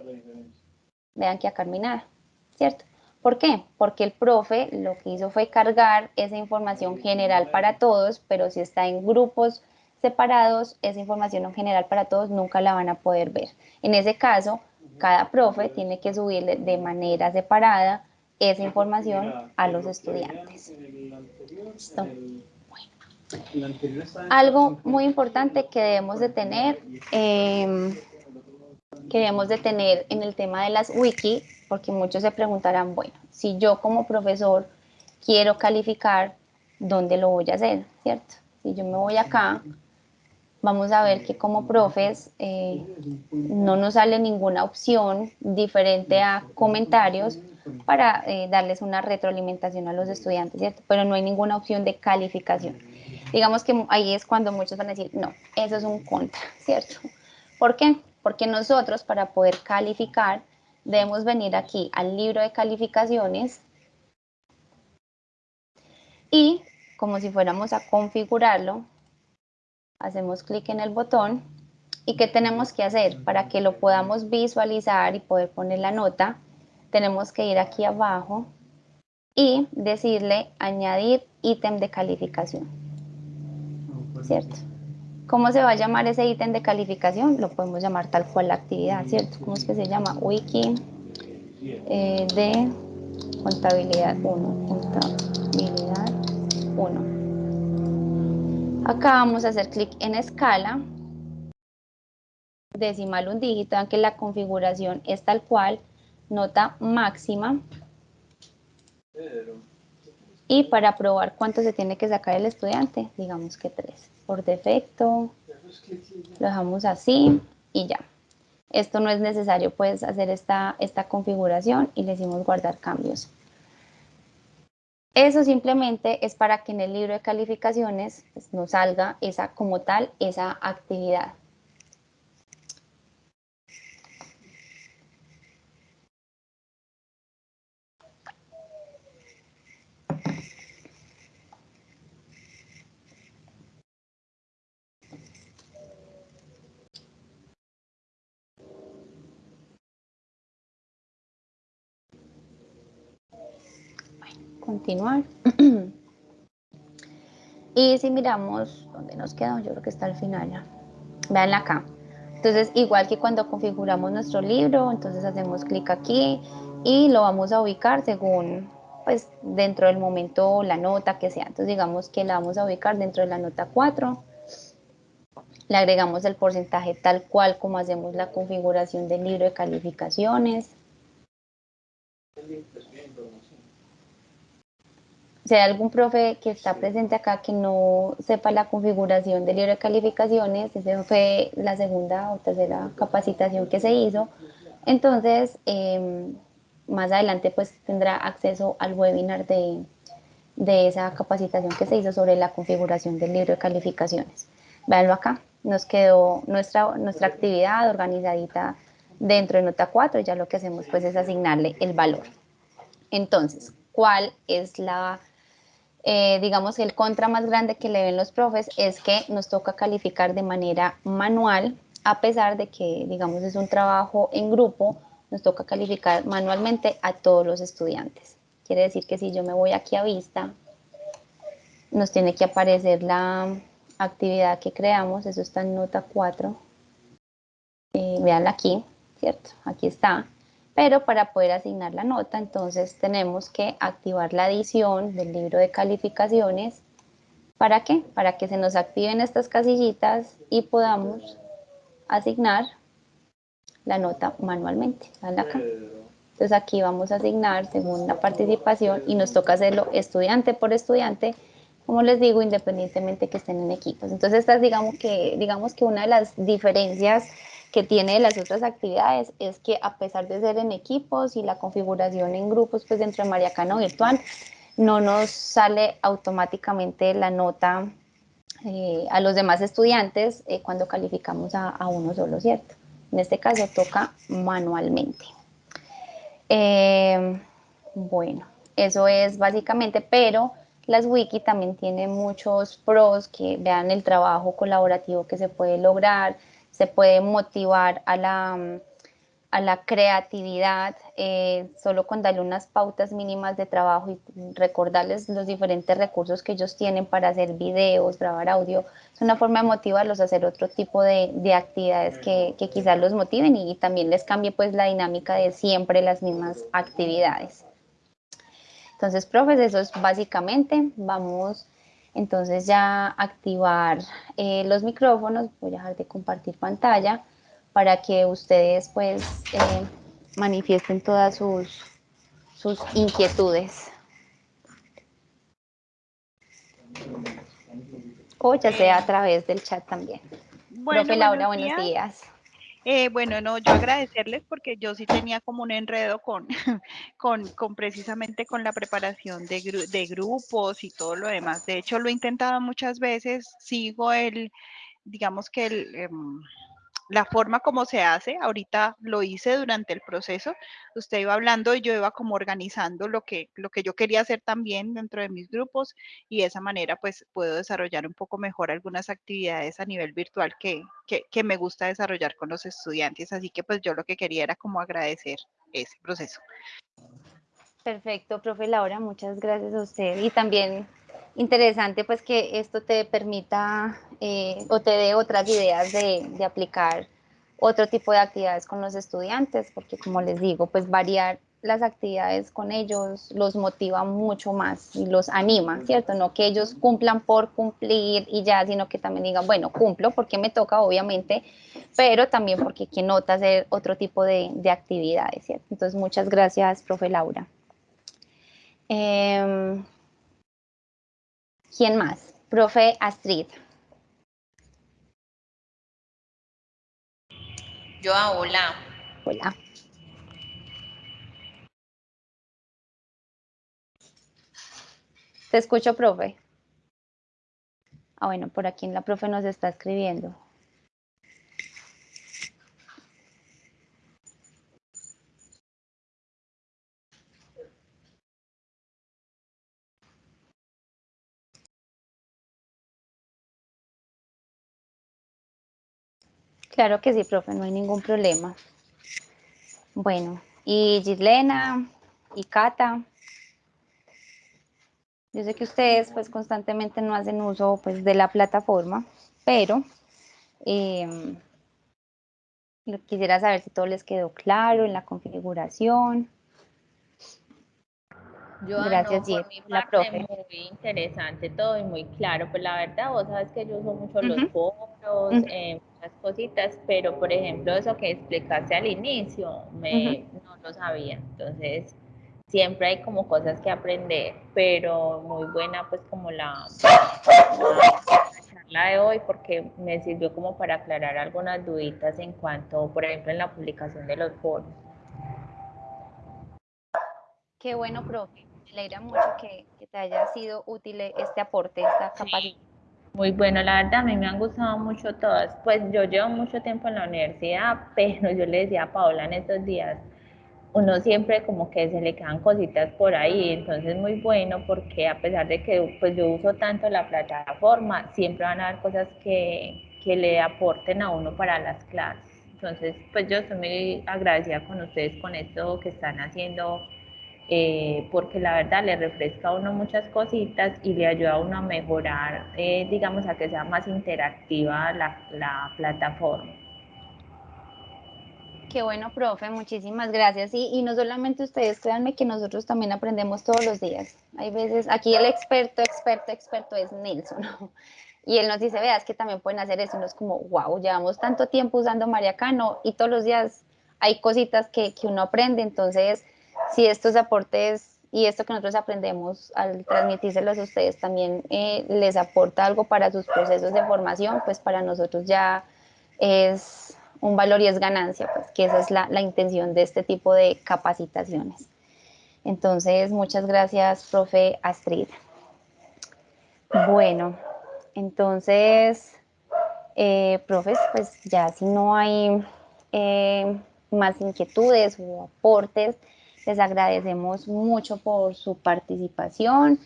vean que acá nada, ¿cierto? ¿Por qué? Porque el profe lo que hizo fue cargar esa información general para todos, pero si está en grupos separados, esa información en general para todos nunca la van a poder ver. En ese caso, cada profe tiene que subirle de manera separada esa información a los estudiantes. Algo muy importante que debemos de tener, em, que debemos de tener en el tema de las wiki, porque muchos se preguntarán, bueno, si yo como profesor quiero calificar, ¿dónde lo voy a hacer? ¿Cierto? Si yo me voy acá vamos a ver que como profes eh, no nos sale ninguna opción diferente a comentarios para eh, darles una retroalimentación a los estudiantes, ¿cierto? Pero no hay ninguna opción de calificación. Digamos que ahí es cuando muchos van a decir, no, eso es un contra, ¿cierto? ¿Por qué? Porque nosotros para poder calificar debemos venir aquí al libro de calificaciones y como si fuéramos a configurarlo, hacemos clic en el botón y ¿qué tenemos que hacer? Para que lo podamos visualizar y poder poner la nota, tenemos que ir aquí abajo y decirle añadir ítem de calificación, ¿cierto? ¿Cómo se va a llamar ese ítem de calificación? Lo podemos llamar tal cual la actividad, ¿cierto? ¿Cómo es que se llama? Wiki eh, de contabilidad 1. Contabilidad 1. Acá vamos a hacer clic en escala. Decimal un dígito, aunque la configuración es tal cual. Nota máxima. Y para probar cuánto se tiene que sacar el estudiante, digamos que 3 por defecto, lo dejamos así y ya. Esto no es necesario pues hacer esta, esta configuración y le decimos guardar cambios. Eso simplemente es para que en el libro de calificaciones pues, nos salga esa como tal, esa actividad. Continuar. y si miramos, ¿dónde nos quedó? Yo creo que está al final ya. Vean acá. Entonces, igual que cuando configuramos nuestro libro, entonces hacemos clic aquí y lo vamos a ubicar según, pues, dentro del momento la nota que sea. Entonces, digamos que la vamos a ubicar dentro de la nota 4. Le agregamos el porcentaje tal cual como hacemos la configuración del libro de calificaciones. Si hay algún profe que está presente acá que no sepa la configuración del libro de calificaciones, esa fue la segunda o tercera capacitación que se hizo, entonces em, más adelante pues tendrá acceso al webinar de, de esa capacitación que se hizo sobre la configuración del libro de calificaciones. Véanlo acá, nos quedó nuestra, nuestra actividad organizadita dentro de nota 4, ya lo que hacemos pues es asignarle el valor. Entonces, ¿cuál es la eh, digamos, el contra más grande que le ven los profes es que nos toca calificar de manera manual, a pesar de que, digamos, es un trabajo en grupo, nos toca calificar manualmente a todos los estudiantes. Quiere decir que si yo me voy aquí a vista, nos tiene que aparecer la actividad que creamos, eso está en nota 4. Eh, veanla aquí, ¿cierto? Aquí está pero para poder asignar la nota, entonces tenemos que activar la adición del libro de calificaciones. ¿Para qué? Para que se nos activen estas casillitas y podamos asignar la nota manualmente. Acá. Entonces aquí vamos a asignar según la participación y nos toca hacerlo estudiante por estudiante, como les digo, independientemente que estén en equipos. Entonces esta es digamos que, digamos que una de las diferencias que tiene las otras actividades es que a pesar de ser en equipos y la configuración en grupos pues dentro de Mariacano Virtual, no nos sale automáticamente la nota eh, a los demás estudiantes eh, cuando calificamos a, uno solo, ¿cierto? En este caso toca manualmente. Eh, bueno, eso es básicamente, pero las wiki también tienen muchos pros que vean el trabajo colaborativo que se puede lograr, se puede motivar a la, a la creatividad eh, solo con darle unas pautas mínimas de trabajo y recordarles los diferentes recursos que ellos tienen para hacer videos, grabar audio. Es una forma de motivarlos a hacer otro tipo de, de actividades que, que, quizás los motiven y, también les cambie pues la dinámica de siempre las mismas actividades. Entonces, profes, eso es básicamente. Vamos entonces ya activar eh, los micrófonos, voy a dejar de compartir pantalla para que ustedes pues eh, manifiesten todas sus, sus inquietudes. O ya sea a través del chat también. Bueno, Profe Laura, buenos días. Eh, bueno, no, yo agradecerles porque yo sí tenía como un enredo con, con, precisamente con la preparación de, de, grupos y todo lo demás. De hecho, lo he intentado muchas veces, sigo el, digamos que el, em, la forma como se hace, ahorita lo hice durante el proceso, usted iba hablando y yo iba como organizando lo que, lo que yo quería hacer también dentro de mis grupos y de esa manera pues puedo desarrollar un poco mejor algunas actividades a nivel virtual que, que, que me gusta desarrollar con los estudiantes, así que pues yo lo que quería era como agradecer ese proceso. Perfecto, profe Laura, muchas gracias a usted y también interesante pues que esto te permita eh, o te dé otras ideas de, de, aplicar otro tipo de actividades con los estudiantes, porque como les digo, pues variar las actividades con ellos los motiva mucho más y los anima, ¿cierto? No que ellos cumplan por cumplir y ya, sino que también digan, bueno, cumplo porque me toca, obviamente, pero también porque quien nota hacer otro tipo de, de actividades, ¿cierto? Entonces, muchas gracias, profe Laura. Eh, ¿Quién más? Profe Astrid. Yo, ah, hola. Hola. Te escucho, profe. Ah, bueno, por aquí la profe nos está escribiendo. Claro que sí, profe, no hay ningún problema. Bueno, y Gislena y Cata. Yo sé que ustedes pues constantemente no hacen uso pues de la plataforma, pero eh, quisiera saber si todo les quedó claro en la configuración. Yo, Gracias, no, por mi la profe. Muy interesante todo y muy claro. Pues la verdad, vos sabes que yo uso mucho los foros, eh, muchas cositas, pero por ejemplo, eso que explicaste al inicio, me, no lo sabía. Entonces, siempre hay como cosas que aprender, pero muy buena pues como la, charla de hoy porque me sirvió como para aclarar algunas duditas en cuanto, por ejemplo, en la publicación de los foros. Qué bueno, profe me alegra mucho que, te haya sido útil este aporte, esta capacidad. Muy bueno, la verdad, a mí me han gustado mucho todas. Pues yo llevo mucho tiempo en la universidad, pero yo le decía a Paola en estos días, uno siempre como que se le quedan cositas por ahí, entonces muy bueno porque a pesar de que pues yo uso tanto la plataforma, siempre van a haber cosas que, que le aporten a uno para las clases. Entonces, pues yo estoy muy agradecida con ustedes con esto que están haciendo eh, porque la verdad le refresca a uno muchas cositas y le ayuda a uno a mejorar, eh, digamos, a que sea más interactiva la, la, plataforma. Qué bueno, profe, muchísimas gracias. Y, y no solamente ustedes, créanme que nosotros también aprendemos todos los días. Hay veces, aquí el experto, experto, experto es Nelson. ¿no? Y él nos dice, veas que también pueden hacer eso. Y es como, wow, llevamos tanto tiempo usando Mariacano y todos los días hay cositas que, que uno aprende. Entonces, si estos aportes y esto que nosotros aprendemos al transmitírselos a ustedes también eh, les aporta algo para sus procesos de formación, pues para nosotros ya es un valor y es ganancia, pues que esa es la, la intención de este tipo de capacitaciones. Entonces, muchas gracias, profe Astrid. Bueno, entonces, eh, profes, pues ya si no hay eh, más inquietudes o aportes, les agradecemos mucho por su participación.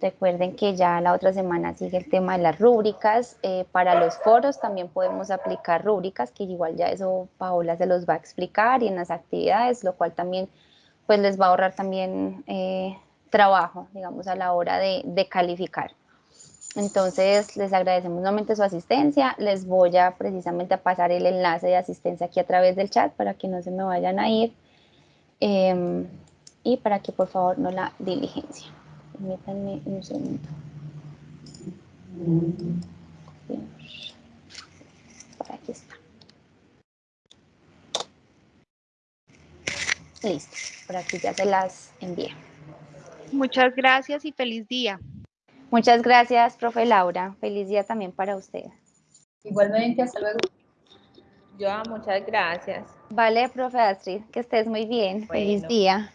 Recuerden que ya la otra semana sigue el tema de las rúbricas. Eh, para los foros también podemos aplicar rúbricas, que igual ya eso Paola se los va a explicar y en las actividades, lo cual también pues les va a ahorrar también eh, trabajo, digamos, a la hora de, de calificar. Entonces, les agradecemos nuevamente su asistencia. Les voy a precisamente a pasar el enlace de asistencia aquí a través del chat para que no se me vayan a ir. Em, y para que por favor no la diligencia. Permítanme un segundo. Por aquí está. Listo, por aquí ya se las envié. Muchas gracias y feliz día. Muchas gracias, profe Laura. Feliz día también para usted. Igualmente, hasta luego. Yo, muchas gracias. Vale, profe Astrid, que estés muy bien. Feliz día.